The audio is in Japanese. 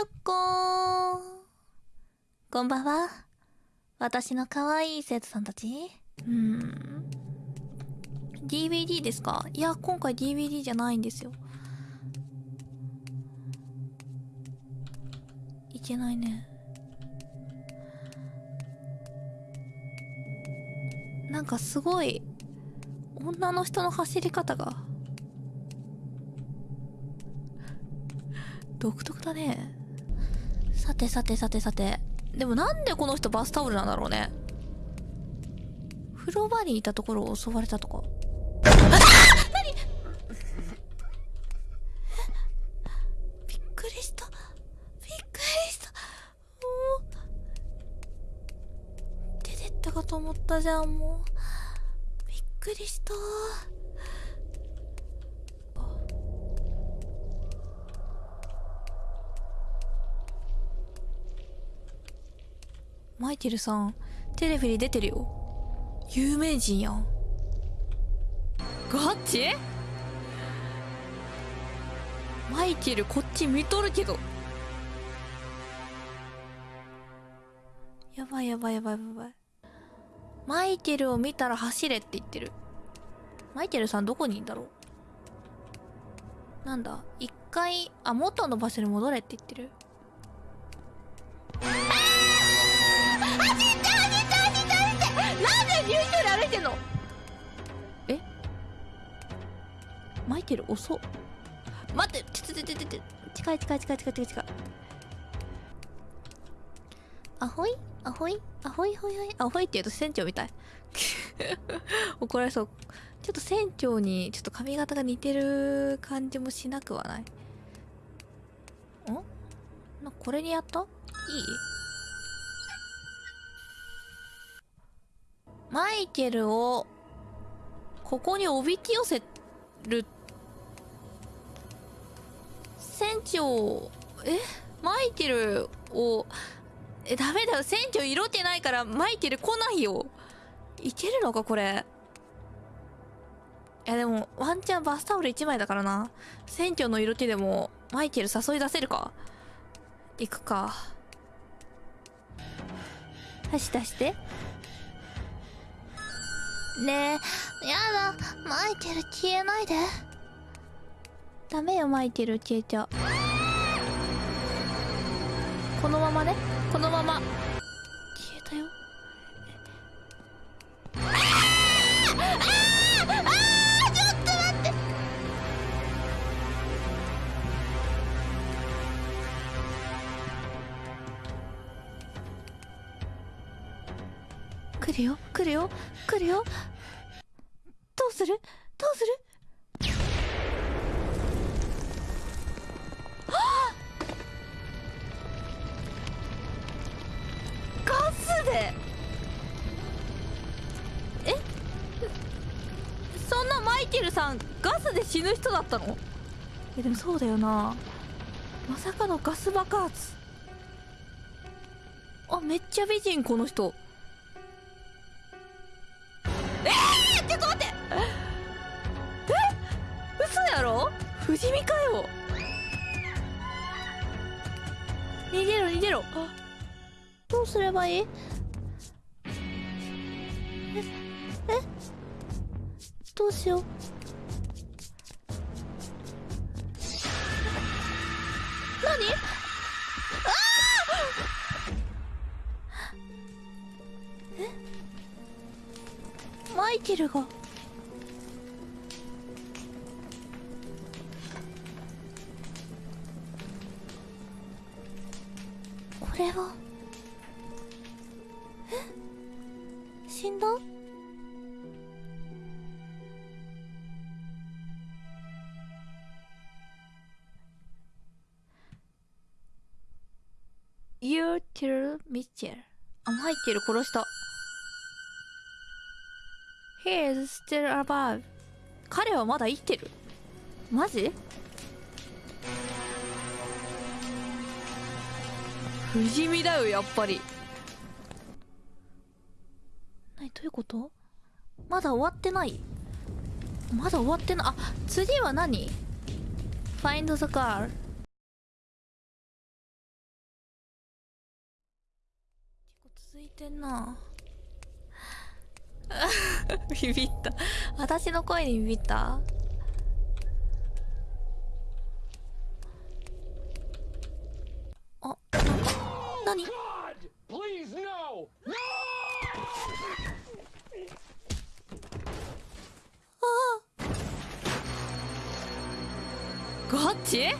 ょっこーこんばんは。私の可愛い生徒さんたちうん。DVD ですか？いや、今回 DVD じゃないんですよ。いけないね。なんかすごい、女の人の走り方が。独特だね。てさてさてさて。でもなんでこの人バスタオルなんだろうね。風呂場にいたところを襲われたとか。何びっくりした。びっくりした。もう。出てったかと思ったじゃん、もう。びっくりした。マイケルさん、テレビに出てるよ。有名人やん。ガチ？マイケルこっち見とるけど。やばいやばいやばいやばい。マイケルを見たら走れって言ってる。マイケルさんどこにいんだろう？なんだ？一回、あ、元の場所に戻れって言ってる。遅っ。待って。ちょちょちょちょちょ。近い近い近い近い近い近い。アホイ？アホイ？アホイ？ホイホイ？アホイ？って言うと船長みたい。怒られそう。ちょっと船長にちょっと髪型が似てる感じもしなくはない。ん？これにやった？いい？マイケルをここにおびき寄せる船長えマイケルをえダメだよ。船長色気ないからマイケル来ないよいけるのかこれ？いやでもワンチャンバスタオル1枚だからな。船長の色気でもマイケル誘い出せるか？行くか。はし出して。ねえ、やだ、マイケル消えないで。ダメよ、マイケル消えちゃう。このままね、このまま。消えたよ。来るよ来るよ来るよ。どうする？どうする？ルさんガスで死ぬ人だったの？えでもそうだよな。まさかのガス爆発。あめっちゃ美人この人。えー、ちょっと待って。え？嘘やろ？不死身かよ。逃げろ逃げろ。あどうすればいい？え？え？どうしよう。何？マイケルが。これは？え？死んだ？ユーテル・ミッチェルあマイケル殺した。He is still alive. 彼はまだ生きてる。マジ？不死身だよやっぱり。何？どういうこと？まだ終わってない。まだ終わってないあ次は何 ?Find the girl いてんな。ビビった。私の声にビビった？あなんか何 Please, no! No! ガチ